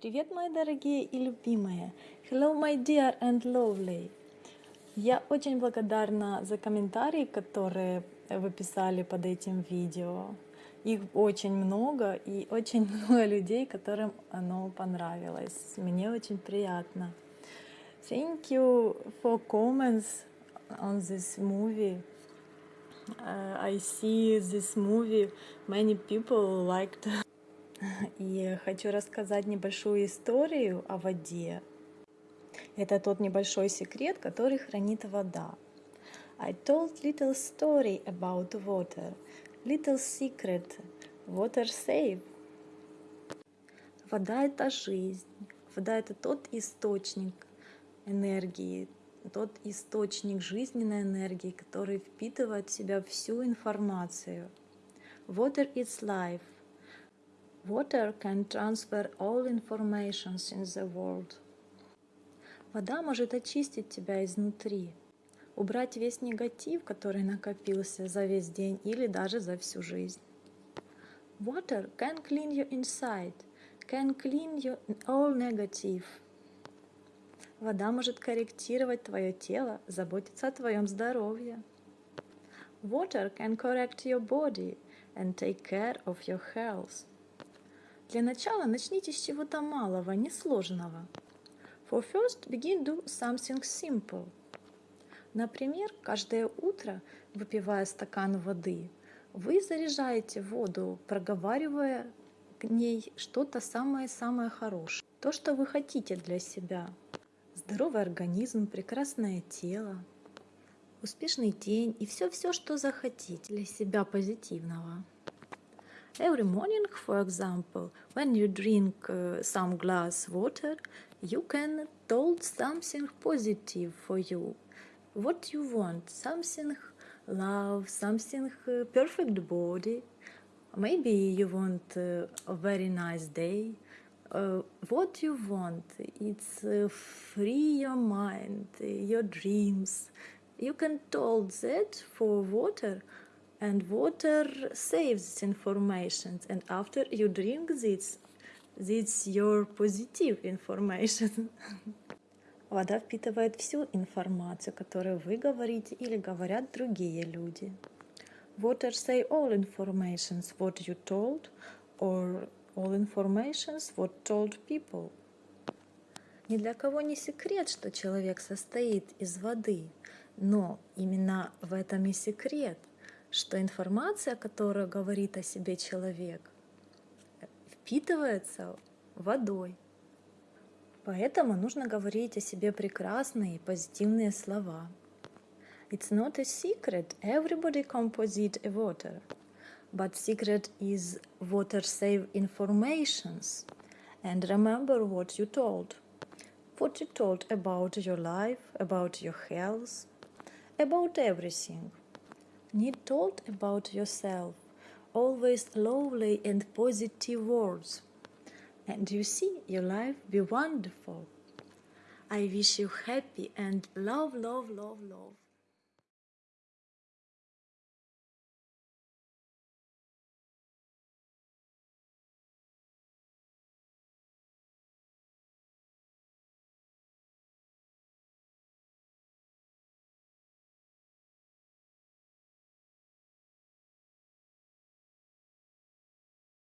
Привет, мои дорогие и любимые! Hello, my dear and lovely! Я очень благодарна за комментарии, которые вы писали под этим видео. Их очень много и очень много людей, которым оно понравилось. Мне очень приятно. Thank you for comments on this movie. Uh, I see this movie. Many people liked и хочу рассказать небольшую историю о воде. Это тот небольшой секрет, который хранит вода. I told little story about water, little secret, water save. Вода — это жизнь. Вода — это тот источник энергии, тот источник жизненной энергии, который впитывает в себя всю информацию. Water is life. Water can transfer all informations in the world. Вода может очистить тебя изнутри, убрать весь негатив, который накопился за весь день или даже за всю жизнь. Water can clean you inside, can clean you all negative. Вода может корректировать твое тело, заботиться о твоем здоровье. Water can correct your body and take care of your health. Для начала начните с чего-то малого, несложного. For first, begin do something simple. Например, каждое утро, выпивая стакан воды, вы заряжаете воду, проговаривая к ней что-то самое-самое хорошее. То, что вы хотите для себя. Здоровый организм, прекрасное тело, успешный день и все-все, что захотите для себя позитивного. Every morning, for example, when you drink uh, some glass water, you can told something positive for you. What you want, something love, something uh, perfect body. Maybe you want uh, a very nice day. Uh, what you want, it's uh, free your mind, your dreams. You can told that for water and water saves information and after you drink this this your positive information Вода впитывает всю информацию, которую вы говорите или говорят другие люди. Water say all informations what you told or all informations what told people. Ни для кого не секрет, что человек состоит из воды, но именно в этом и секрет – что информация, которая говорит о себе человек, впитывается водой. Поэтому нужно говорить о себе прекрасные и позитивные слова. It's not a secret, everybody composite a water. But secret is water save informations. And remember what you told. What you told about your life, about your health, about everything. Need told about yourself, always lovely and positive words. And you see your life be wonderful. I wish you happy and love, love, love, love.